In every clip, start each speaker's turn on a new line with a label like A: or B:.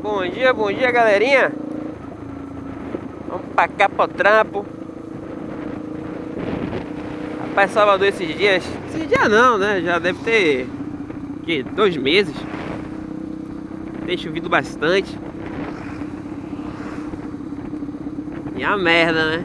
A: Bom dia, bom dia galerinha. Vamos pra cá pro trampo Rapaz, Salvador esses dias Esses dias não, né? Já deve ter que, Dois meses. Tem chovido bastante. E a merda, né?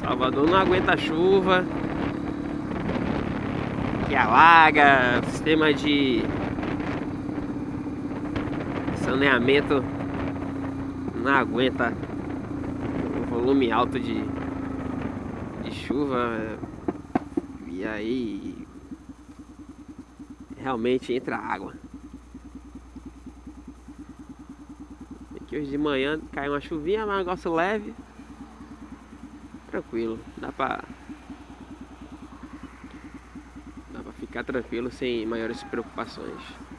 A: Salvador não aguenta chuva. Que alaga Sistema de saneamento não aguenta o volume alto de, de chuva e aí realmente entra água. Aqui hoje de manhã caiu uma chuvinha, mas um negócio leve, tranquilo, dá pra dá pra ficar tranquilo sem maiores preocupações.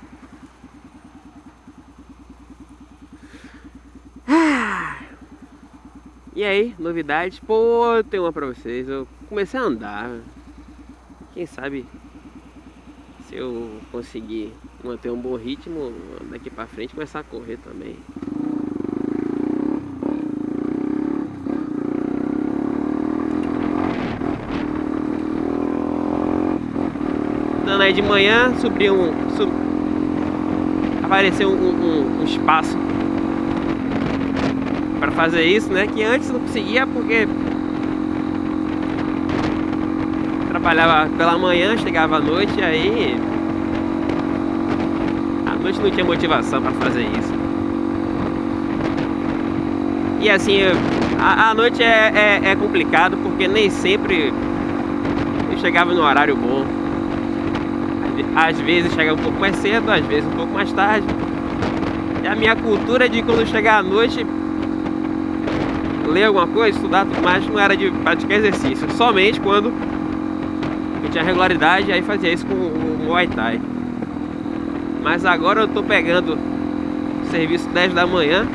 A: E aí, novidades? Pô, eu tenho uma pra vocês. Eu comecei a andar. Quem sabe se eu conseguir manter um bom ritmo daqui pra frente começar a correr também. Andando aí de manhã, subi um. Sub... Apareceu um, um, um espaço para fazer isso, né? Que antes não conseguia porque trabalhava pela manhã, chegava à noite e aí à noite não tinha motivação para fazer isso. E assim, a, a noite é, é, é complicado porque nem sempre eu chegava no horário bom. Às vezes chegava um pouco mais cedo, às vezes um pouco mais tarde. E a minha cultura de quando chegar à noite ler alguma coisa, estudar tudo mais, não era de praticar exercício. Somente quando eu tinha regularidade, aí fazia isso com o Muay Thai. Mas agora eu tô pegando serviço 10 da manhã,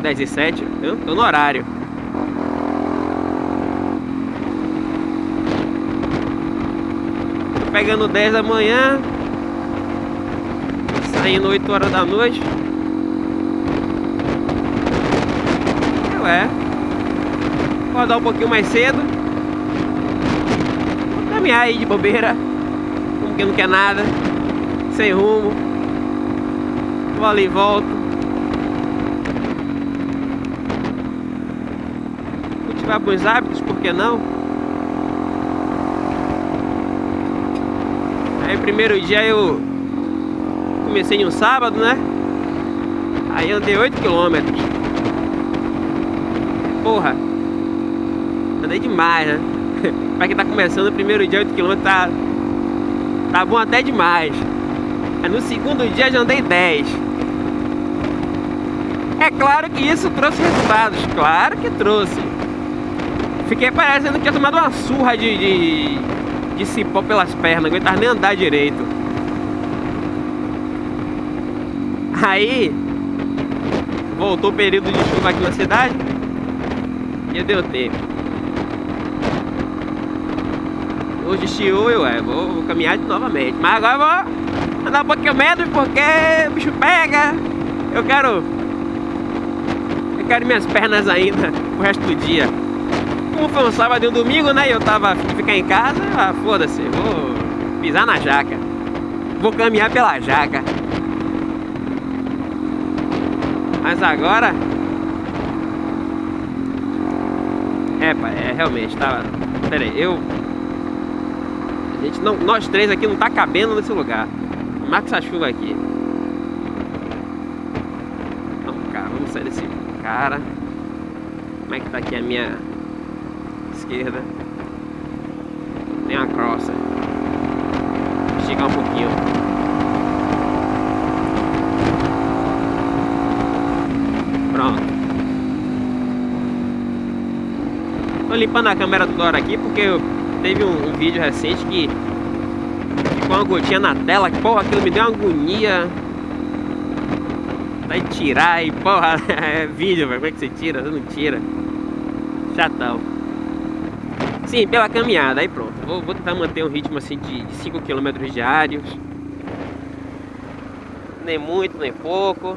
A: 10 e 7, eu tô no horário. Tô pegando 10 da manhã, saindo 8 horas da noite. É. Acordar um pouquinho mais cedo. Vou caminhar aí de bobeira. Como que não quer nada. Sem rumo. Vou ali e volto. Cultivar bons hábitos, por que não? Aí primeiro dia eu comecei um sábado, né? Aí andei 8 quilômetros porra, andei demais, né? pra quem tá começando o primeiro dia 8km tá, tá bom até demais. Aí no segundo dia já andei 10. É claro que isso trouxe resultados, claro que trouxe. Fiquei parecendo que tinha tomado uma surra de, de, de cipó pelas pernas, não aguentava nem andar direito. Aí, voltou o período de chuva aqui na cidade dia deu tempo. Hoje estiou eu é, vou, vou caminhar novamente. Mas agora vou andar um pouquinho menos porque o bicho pega. Eu quero. Eu quero minhas pernas ainda o resto do dia. Como foi um sábado e um domingo, né? Eu tava ficar em casa, ah, foda-se, vou pisar na jaca. Vou caminhar pela jaca. Mas agora É, pai, é realmente, tá. Pera aí, eu. A gente não. Nós três aqui não tá cabendo nesse lugar. Marca essa chuva aqui. Vamos, cara, vamos sair desse cara. Como é que tá aqui a minha esquerda? Tem uma crossa. Esticar um pouquinho. Pronto. Tô limpando a câmera toda hora aqui porque teve um, um, vídeo recente que ficou uma gotinha na tela, que porra, aquilo me deu uma agonia. Vai tirar e porra, é vídeo, velho. Como é que você tira? Você não tira. Chatão. Sim, pela caminhada, aí pronto. Vou, vou tentar manter um ritmo assim de 5 km diários. nem muito, nem pouco.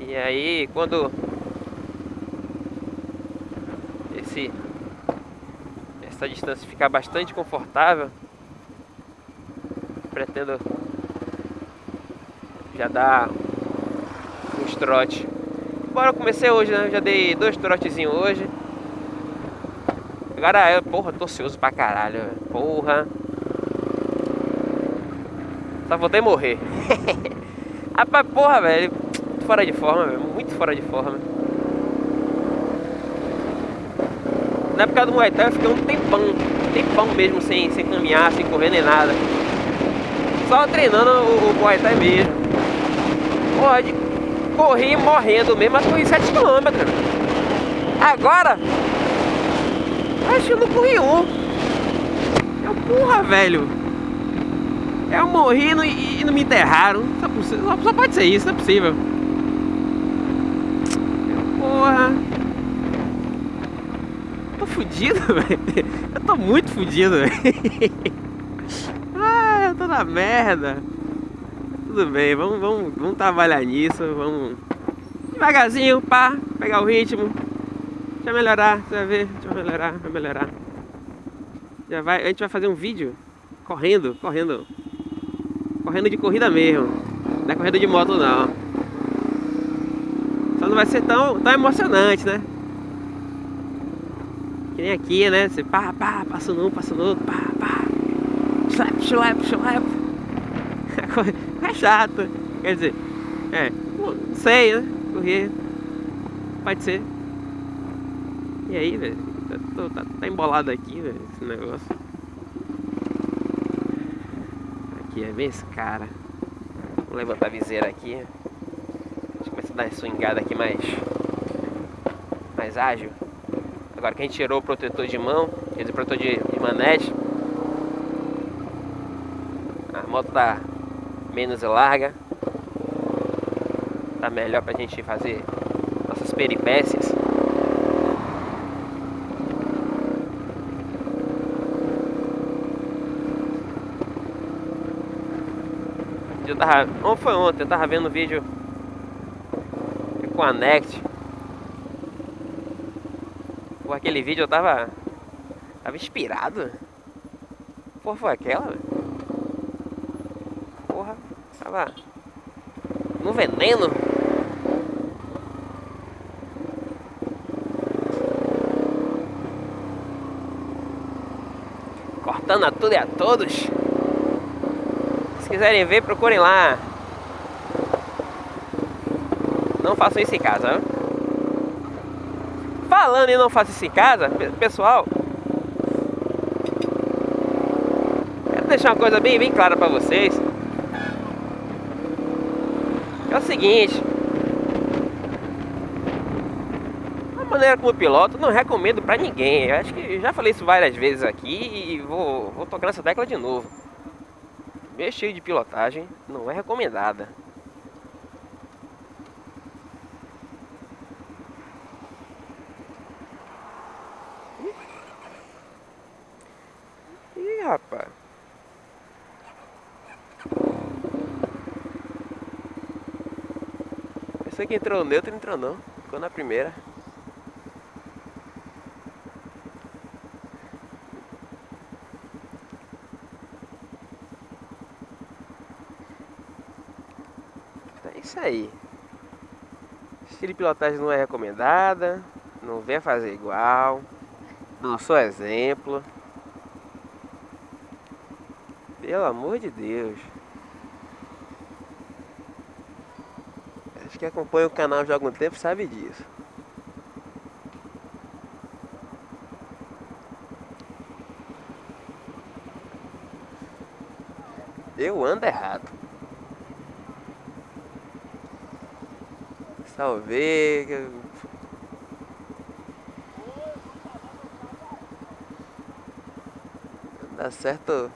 A: E aí, quando essa distância ficar bastante confortável, pretendo já dar uns trotes. Embora eu comecei hoje, né? Já dei dois trotezinhos hoje. Agora eu, porra, tô ansioso pra caralho, porra. Só voltei morrer. Rapaz, porra, velho. Fora de forma. Muito fora de forma. Na época do Muay Thai eu fiquei um tempão. Tempão mesmo sem, sem caminhar, sem correr nem nada. Só treinando o, o Muay Thai mesmo. Porra, de corri morrendo mesmo, mas corri 7km. Agora, acho que eu não corri um. Eu, porra, velho. Eu morri e, e não me enterraram. Só, só, só, pode ser isso, não é possível. Porra. Tô fudido, velho. Eu tô muito fudido, velho. Ah, eu tô na merda. Tudo bem, vamos, vamos, vamos trabalhar nisso, vamos devagarzinho, pá, pegar o ritmo. Deixa melhorar, você vai ver, deixa melhorar, vai melhorar. Já vai, a gente vai fazer um vídeo correndo, correndo correndo de corrida mesmo. Não é corrida de moto não. Só não vai ser tão, tão emocionante, né? Que nem aqui, né? Você pá, pá, passa no um, passa no outro, pá, pá. Slap, slap, slap. É chato. Quer dizer, é, não sei, né? Correr. Pode ser. E aí, velho? Tá, tá, tá embolado aqui, velho, esse negócio. aqui, é bem esse cara. Vou levantar a viseira aqui. A gente começa a dar swingada aqui mais, mais ágil. Agora que a gente tirou o protetor de mão, quer dizer, protetor de, de manete, a moto tá menos larga. Tá melhor pra gente fazer nossas peripécias. Eu tava. Ou foi ontem, eu tava vendo vídeo com a Next. Por aquele vídeo eu tava. Tava inspirado. Porra, foi aquela? Porra, tava. No veneno. Cortando a tudo e a todos se quiserem ver, procurem lá. Não façam isso em casa. Falando em não façam isso em casa, pessoal. Quero deixar uma coisa bem, bem clara para vocês. É o seguinte. A maneira como piloto, não recomendo para ninguém. Eu acho que já falei isso várias vezes aqui e vou, vou tocar nessa tecla de novo mexer de pilotagem não é recomendada. Ih, rapaz. Pensei que entrou neutro, entrou não. Ficou na primeira. isso aí. Estilo de pilotagem não é recomendada. Não venha fazer igual. Não sou exemplo. Pelo amor de Deus. Que acompanha o canal já há algum tempo sabe disso. Eu ando errado. Talvez. Dá certo.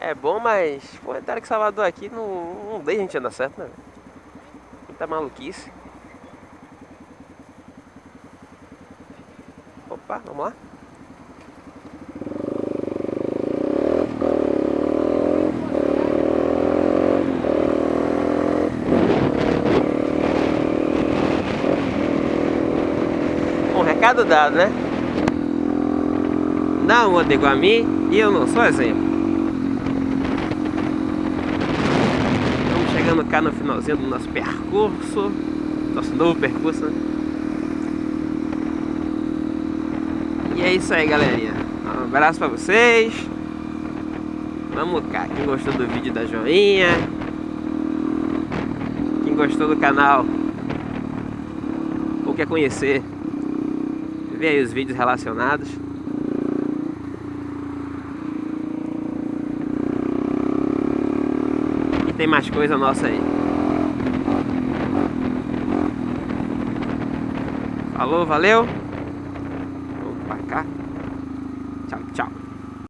A: É bom, mas. Pô, entrar que Salvador aqui não, não deixa a gente andar certo, né? Quanta maluquice. Opa, vamos lá. Um recado dado, né? Não anda igual a mim e eu não sou exemplo. Chegando cá no finalzinho do nosso percurso. Nosso novo percurso, né? E é isso aí, galerinha. Um abraço pra vocês. Vamos cá. Quem gostou do vídeo, da joinha. Quem gostou do canal ou quer conhecer, vê aí os vídeos relacionados. Tem mais coisa nossa aí. Falou, valeu!